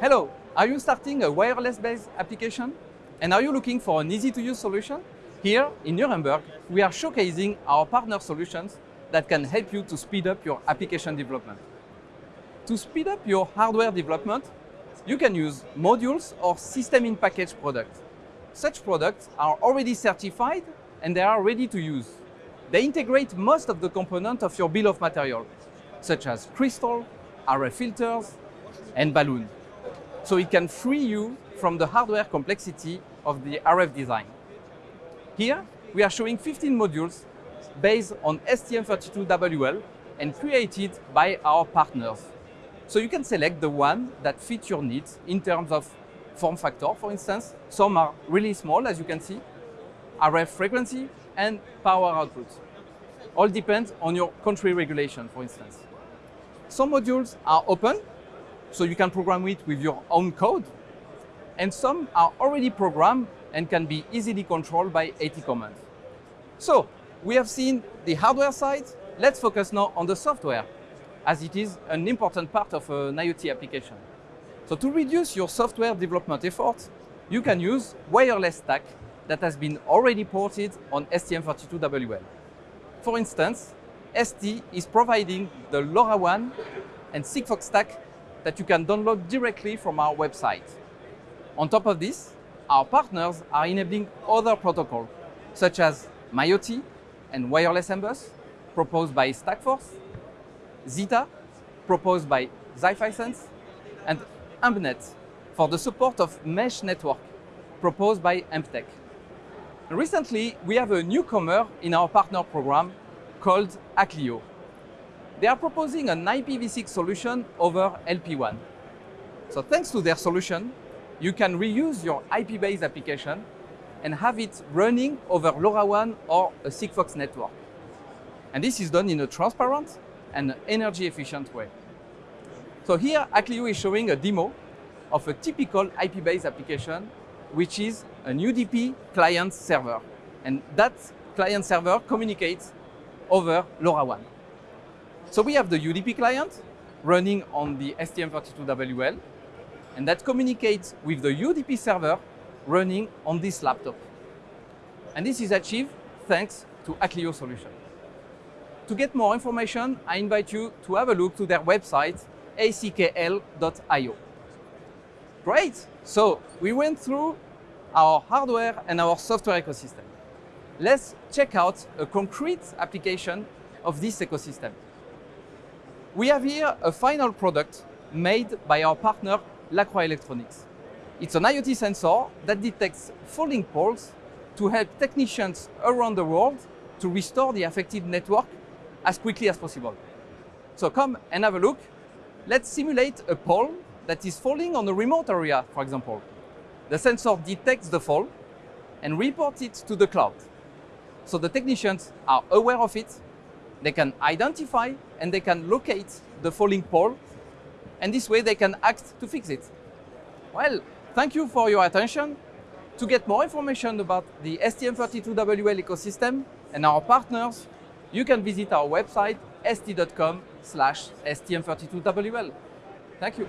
Hello, are you starting a wireless-based application? And are you looking for an easy-to-use solution? Here in Nuremberg, we are showcasing our partner solutions that can help you to speed up your application development. To speed up your hardware development, you can use modules or system-in-package products. Such products are already certified and they are ready to use. They integrate most of the components of your bill of material, such as crystal, RF filters, and balun. So it can free you from the hardware complexity of the RF design. Here, we are showing 15 modules based on STM32WL and created by our partners. So you can select the one that fits your needs in terms of form factor, for instance. Some are really small, as you can see, RF frequency and power output. All depends on your country regulation, for instance. Some modules are open, so you can program it with your own code. And some are already programmed and can be easily controlled by AT commands. So we have seen the hardware side. Let's focus now on the software, as it is an important part of an IoT application. So to reduce your software development effort, you can use wireless stack that has been already ported on STM32WL. For instance, ST is providing the LoRaWAN and Sigfox stack that you can download directly from our website. On top of this, our partners are enabling other protocols, such as mioty and Wireless MBus, proposed by Stackforce, Zeta, proposed by Zi-Fi and AmpNet for the support of mesh network, proposed by Amptec. Recently, we have a newcomer in our partner program called Acklio. They are proposing an IPv6 solution over LPWAN. So thanks to their solution, you can reuse your IP-based application and have it running over LoRaWAN or a Sigfox network. And this is done in a transparent and energy efficient way. So here, Acklio is showing a demo of a typical IP-based application, which is an UDP client server. And that client server communicates over LoRaWAN. So we have the UDP client running on the STM32WL, and that communicates with the UDP server running on this laptop. And this is achieved thanks to Acklio solution. To get more information, I invite you to have a look to their website, ackl.io. Great! So we went through our hardware and our software ecosystem. Let's check out a concrete application of this ecosystem. We have here a final product made by our partner Lacroix Electronics. It's an IoT sensor that detects falling poles to help technicians around the world to restore the affected network as quickly as possible. So come and have a look. Let's simulate a pole that is falling on a remote area, for example. The sensor detects the fall and reports it to the cloud. So the technicians are aware of it, they can identify and they can locate the falling pole, and this way they can act to fix it. Well, thank you for your attention. To get more information about the STM32WL ecosystem and our partners, you can visit our website st.com slash STM32WL. Thank you.